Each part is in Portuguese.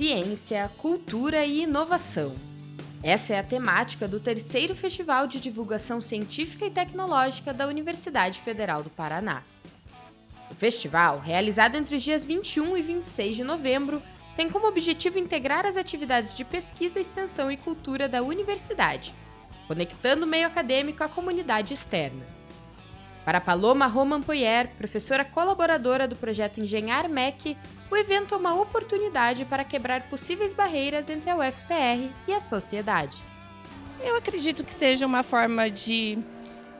ciência, cultura e inovação. Essa é a temática do terceiro Festival de Divulgação Científica e Tecnológica da Universidade Federal do Paraná. O festival, realizado entre os dias 21 e 26 de novembro, tem como objetivo integrar as atividades de pesquisa, extensão e cultura da universidade, conectando o meio acadêmico à comunidade externa. Para Paloma Roman Poyer, professora colaboradora do projeto Engenhar MEC, o evento é uma oportunidade para quebrar possíveis barreiras entre a UFPR e a sociedade. Eu acredito que seja uma forma de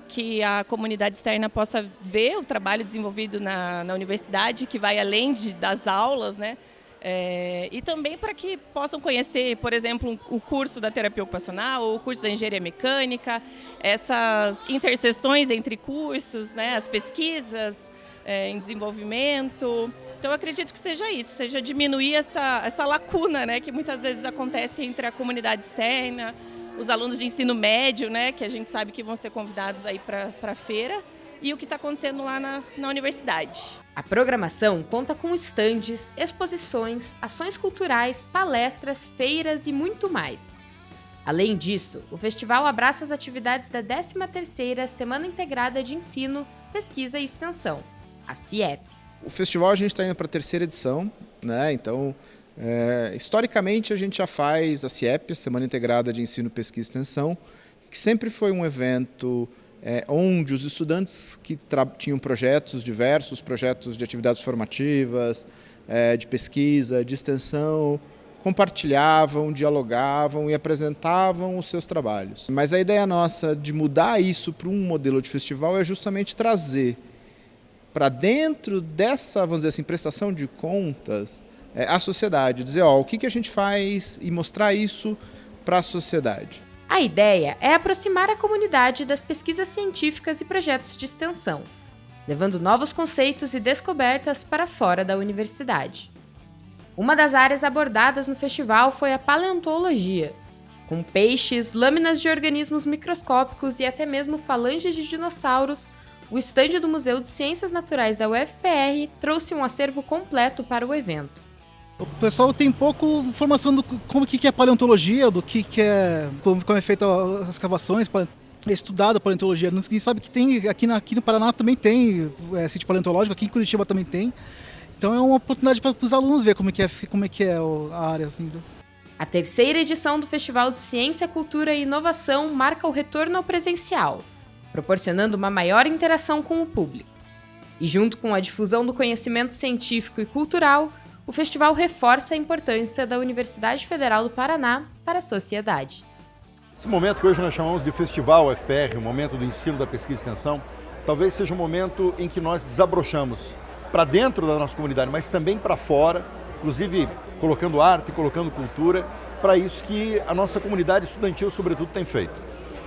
que a comunidade externa possa ver o trabalho desenvolvido na, na universidade, que vai além de, das aulas, né? É, e também para que possam conhecer, por exemplo, o curso da terapia ocupacional ou o curso da engenharia mecânica, essas interseções entre cursos, né, as pesquisas é, em desenvolvimento. Então, acredito que seja isso, seja diminuir essa, essa lacuna né, que muitas vezes acontece entre a comunidade externa, os alunos de ensino médio, né, que a gente sabe que vão ser convidados aí para a feira, e o que está acontecendo lá na, na universidade. A programação conta com estandes, exposições, ações culturais, palestras, feiras e muito mais. Além disso, o festival abraça as atividades da 13ª Semana Integrada de Ensino, Pesquisa e Extensão, a CIEP. O festival a gente está indo para a terceira edição, né? então é, historicamente a gente já faz a CIEP, Semana Integrada de Ensino, Pesquisa e Extensão, que sempre foi um evento é, onde os estudantes que tinham projetos diversos, projetos de atividades formativas, é, de pesquisa, de extensão, compartilhavam, dialogavam e apresentavam os seus trabalhos. Mas a ideia nossa de mudar isso para um modelo de festival é justamente trazer para dentro dessa, vamos dizer assim, prestação de contas, é, a sociedade, dizer, ó, o que, que a gente faz e mostrar isso para a sociedade. A ideia é aproximar a comunidade das pesquisas científicas e projetos de extensão, levando novos conceitos e descobertas para fora da universidade. Uma das áreas abordadas no festival foi a paleontologia, com peixes, lâminas de organismos microscópicos e até mesmo falanges de dinossauros o estande do Museu de Ciências Naturais da UFPR trouxe um acervo completo para o evento. O pessoal tem pouco informação do como que é paleontologia, do que, que é como, como é feita as escavações, é estudada a paleontologia. Ninguém sabe que tem aqui, na, aqui no Paraná também tem é, sítio paleontológico, aqui em Curitiba também tem. Então é uma oportunidade para os alunos ver como é que é, como é, que é a área. Assim. A terceira edição do Festival de Ciência, Cultura e Inovação marca o retorno ao presencial proporcionando uma maior interação com o público. E junto com a difusão do conhecimento científico e cultural, o festival reforça a importância da Universidade Federal do Paraná para a sociedade. Esse momento que hoje nós chamamos de Festival UFPR, o momento do ensino da pesquisa e extensão, talvez seja um momento em que nós desabrochamos para dentro da nossa comunidade, mas também para fora, inclusive colocando arte, colocando cultura, para isso que a nossa comunidade estudantil, sobretudo, tem feito.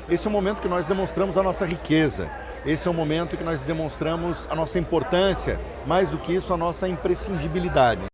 Esse é o momento que nós demonstramos a nossa riqueza, esse é o momento que nós demonstramos a nossa importância, mais do que isso, a nossa imprescindibilidade.